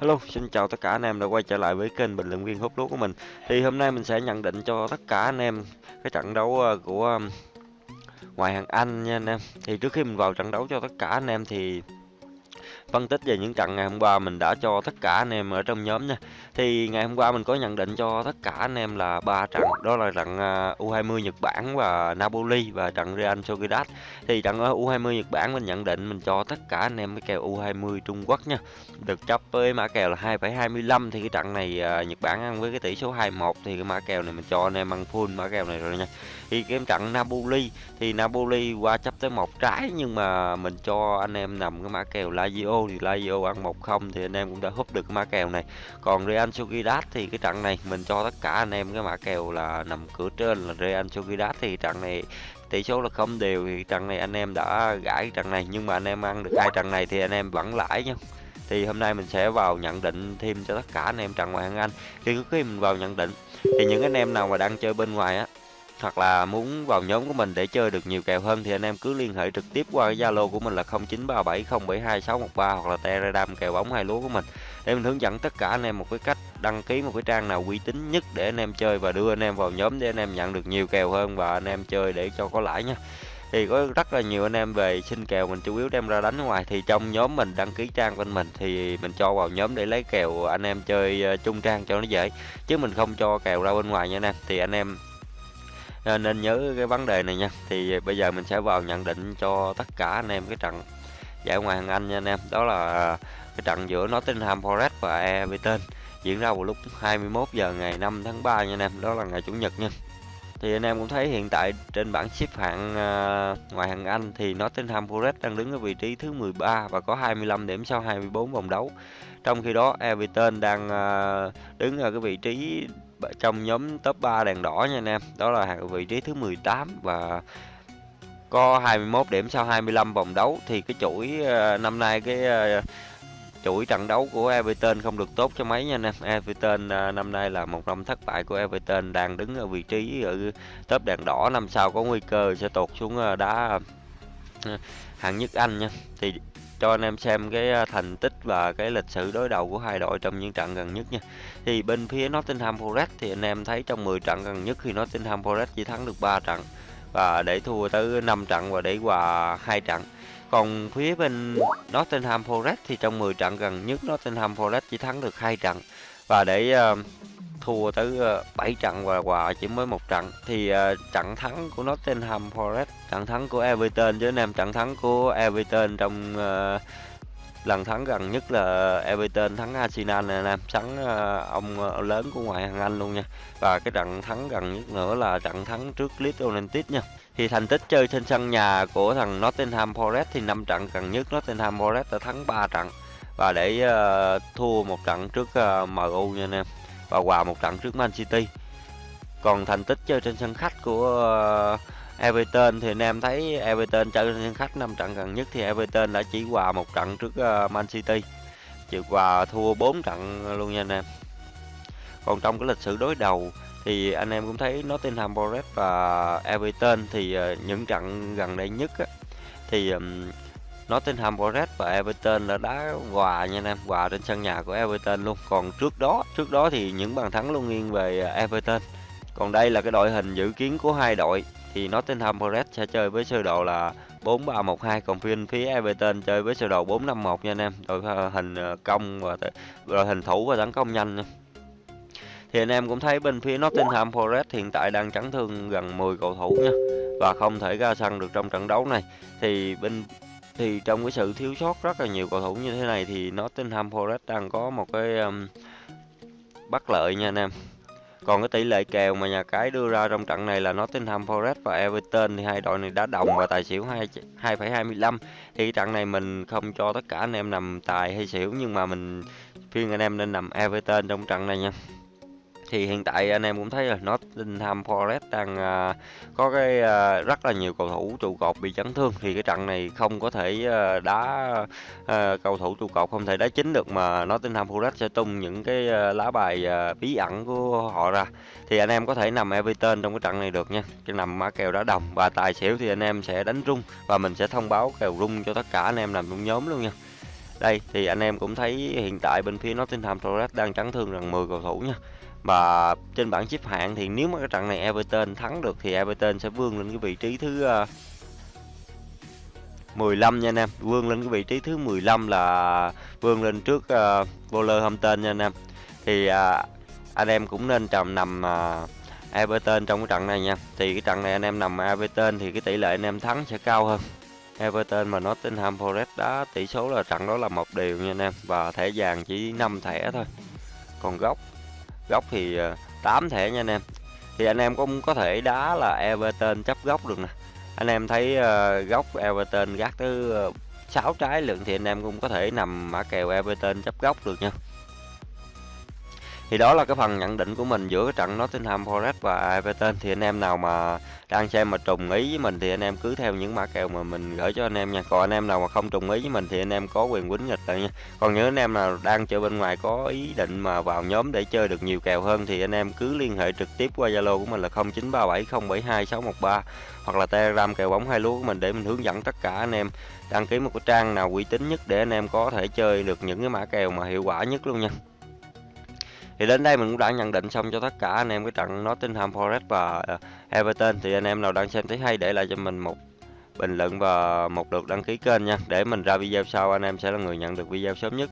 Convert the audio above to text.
Hello, xin chào tất cả anh em đã quay trở lại với kênh bình luận viên hút lúa của mình. Thì hôm nay mình sẽ nhận định cho tất cả anh em cái trận đấu ờ, của ngoại hạng Anh nha anh em. Thì trước khi mình vào trận đấu cho tất cả anh em thì phân tích về những trận ngày hôm qua mình đã cho tất cả anh em ở trong nhóm nha. Thì ngày hôm qua mình có nhận định cho tất cả anh em là ba trận, đó là trận à, U20 Nhật Bản và Napoli và trận Real Sociedad. Thì trận ở U20 Nhật Bản mình nhận định mình cho tất cả anh em cái kèo U20 Trung Quốc nha. Được chấp với mã kèo là 2,25 thì cái trận này à, Nhật Bản ăn với cái tỷ số 21 thì cái mã kèo này mình cho anh em ăn full mã kèo này rồi nha. Thì cái trận Napoli thì Napoli qua chấp tới một trái nhưng mà mình cho anh em nằm cái mã kèo Lazio thì Lazio ăn 1-0 thì anh em cũng đã húp được cái mã kèo này. Còn Real Sociedad thì cái trận này mình cho tất cả anh em cái mã kèo là nằm cửa trên là Real Sociedad thì trận này tỷ số là không đều thì trận này anh em đã gãi trận này. Nhưng mà anh em ăn được hai trận này thì anh em vẫn lãi nha. Thì hôm nay mình sẽ vào nhận định thêm cho tất cả anh em trận ngoại hạng Anh. Khi trước khi mình vào nhận định thì những anh em nào mà đang chơi bên ngoài á hoặc là muốn vào nhóm của mình để chơi được nhiều kèo hơn thì anh em cứ liên hệ trực tiếp qua cái Zalo của mình là 0937072613 hoặc là Telegram kèo bóng hai lúa của mình. Để mình hướng dẫn tất cả anh em một cái cách đăng ký một cái trang nào uy tín nhất để anh em chơi và đưa anh em vào nhóm để anh em nhận được nhiều kèo hơn và anh em chơi để cho có lãi nha. Thì có rất là nhiều anh em về xin kèo mình chủ yếu đem ra đánh ngoài. Thì trong nhóm mình đăng ký trang bên mình thì mình cho vào nhóm để lấy kèo anh em chơi ờ, chung trang cho nó dễ. Chứ mình không cho kèo ra bên ngoài nha anh em. Thì anh em Ờ, nên nhớ cái vấn đề này nha. Thì ờ, bây giờ mình sẽ vào nhận định cho tất cả anh em cái trận giải ngoại hạng Anh nha anh em. Đó là ờ, cái trận giữa Nottingham Forest và Everton diễn ra vào lúc 21 giờ ngày 5 tháng 3 nha anh em. Đó là ngày chủ nhật nha. Thì anh em cũng thấy hiện tại trên bảng xếp hạng uh, ngoại hạng Anh thì Nottingham Forest đang đứng ở vị trí thứ 13 và có 25 điểm sau 24 vòng đấu. Trong khi đó Everton đang uh, đứng ở cái vị trí trong nhóm top 3 đèn đỏ nha anh em. Đó là vị trí thứ 18 và có 21 điểm sau 25 vòng đấu thì cái chuỗi ờ, năm nay cái ờ, chuỗi trận đấu của Everton không được tốt cho mấy nha anh em. Everton ờ, năm nay là một năm thất bại của Everton, đang đứng ở vị trí ở top đèn đỏ năm sau có nguy cơ sẽ tụt xuống đá hạng nhất Anh nha. Thì cho anh em xem cái à, thành tích và cái lịch sử đối đầu của hai đội trong những trận gần nhất nha. Thì bên phía Nottingham Forest thì anh em thấy trong 10 trận gần nhất thì Nottingham Forest chỉ thắng được 3 trận và để thua tới 5 trận và để hòa hai trận còn phía bên Nottingham Forest thì trong 10 trận gần nhất Nottingham Forest chỉ thắng được hai trận và để uh, thua tới ờ, 7 trận và hòa chỉ mới một trận. Thì ờ, trận thắng của Nottingham Forest trận thắng của Everton với anh em trận thắng của Everton trong uh, lần thắng gần nhất là Everton thắng Arsenal này anh em thắng uh, ông lớn của ngoại hạng Anh luôn nha. Và cái trận thắng gần nhất nữa là trận thắng trước Leeds United nha. Thì thành tích chơi trên sân nhà của thằng Nottingham Forest thì năm trận gần nhất Nottingham Forest đã thắng 3 trận. Và để uh, thua một trận trước uh, MU nha anh em và hòa một trận trước Man City. Còn thành tích chơi trên sân khách của ờ, Everton thì anh em thấy Everton chơi trên sân khách 5 trận gần nhất thì Everton đã chỉ hòa một trận trước ờ, Man City. Chịu hòa thua 4 trận luôn nha anh em. Còn trong cái lịch sử đối đầu thì anh em cũng thấy Nottingham Forest và Everton thì ờ, những trận gần đây nhất á, thì Nottingham Forest và Everton là đá hòa nha anh em, hòa trên sân nhà của Everton luôn. Còn trước đó trước đó thì những bàn thắng luôn nghiêng về à, Everton. Còn đây là cái đội hình dự kiến của hai đội, thì Nottingham Forest sẽ chơi với sơ đồ là 4-3-1-2 còn phiên phía Everton chơi với sơ đồ 4-5-1 nha anh em. Đội à, hình à, công và đội hình thủ và tấn công nhanh. Nha thì anh em cũng thấy bên phía Nottingham Forest hiện tại đang chấn thương gần 10 cầu thủ nha, và không thể ra sân được trong trận đấu này. Thì bên thì trong cái sự thiếu sót rất là nhiều cầu thủ như thế này thì Nottingham Forest đang có một cái um, bất lợi nha anh em. Còn cái tỷ lệ kèo mà nhà cái đưa ra trong trận này là Nottingham Forest và Everton thì hai đội này đã đồng và tài xỉu 2,25 thì trận này mình không cho tất cả anh em nằm tài hay xỉu nhưng mà mình khuyên anh em nên nằm Everton trong trận này nha thì hiện tại anh em cũng thấy là Nottingham Forest đang à, có cái à, rất là nhiều cầu thủ trụ cột bị chấn thương. Thì cái trận này không có thể à, đá à, cầu thủ trụ cột không thể đá chính được mà Nottingham Forest sẽ tung những cái à, lá bài à, bí ẩn của họ ra. Thì anh em có thể nằm Everton trong cái trận này được nha. Cái nằm mã kèo đá đồng. Và tài xỉu thì anh em sẽ đánh rung. Và mình sẽ thông báo kèo rung cho tất cả anh em nằm trong nhóm luôn nha. Đây thì anh em cũng thấy hiện tại bên phía Nottingham Forest đang chấn thương rằng 10 cầu thủ nha. Và trên bảng xếp hạng thì nếu mà cái trận này Everton thắng được thì Everton sẽ vươn lên cái vị trí thứ ờ, 15 nha anh em, vươn lên cái vị trí thứ 15 là vươn lên trước uh, Wolverhampton nha anh em. Thì uh, anh em cũng nên trầm nằm uh, Everton trong cái trận này nha. Thì cái trận này anh em nằm Everton thì cái tỷ lệ anh em thắng sẽ cao hơn. Everton mà Nottingham Forest đá tỷ số là trận đó là một điều nha anh em và thẻ vàng chỉ 5 thẻ thôi. Còn góc góc thì ờ, 8 thẻ nha anh em. Thì anh em cũng có thể đá là Everton chấp góc được nè. Anh em thấy ờ, uh, góc Everton gác tới ờ, uh, 6 trái lượng thì anh em cũng có thể nằm mã kèo Everton chấp góc được nha. Thì đó là cái phần nhận định của mình giữa cái trận Nottingham Forest và Everton thì anh em nào mà đang xem mà trùng ý với mình thì anh em cứ theo những mã kèo mà mình gửi cho anh em nha. Còn anh em nào mà không trùng ý với mình thì anh em có quyền quýnh nghịch lại nha. Còn những anh em nào đang chơi bên ngoài có ý định mà vào nhóm để chơi được nhiều kèo hơn thì anh em cứ liên hệ trực tiếp qua Zalo của mình là 0937072613 hoặc là Telegram kèo bóng hai lúa của mình để mình hướng dẫn tất cả anh em đăng ký một cái trang nào uy tín nhất để anh em có thể chơi được những cái mã kèo mà hiệu quả nhất luôn nha. Thì đến đây mình cũng đã nhận định xong cho tất cả anh em cái trận Nottingham Forest và ờ, Everton. Thì anh em nào đang xem thấy hay để lại cho mình một bình luận và một lượt đăng ký kênh nha. Để mình ra video sau, anh em sẽ là người nhận được video sớm nhất.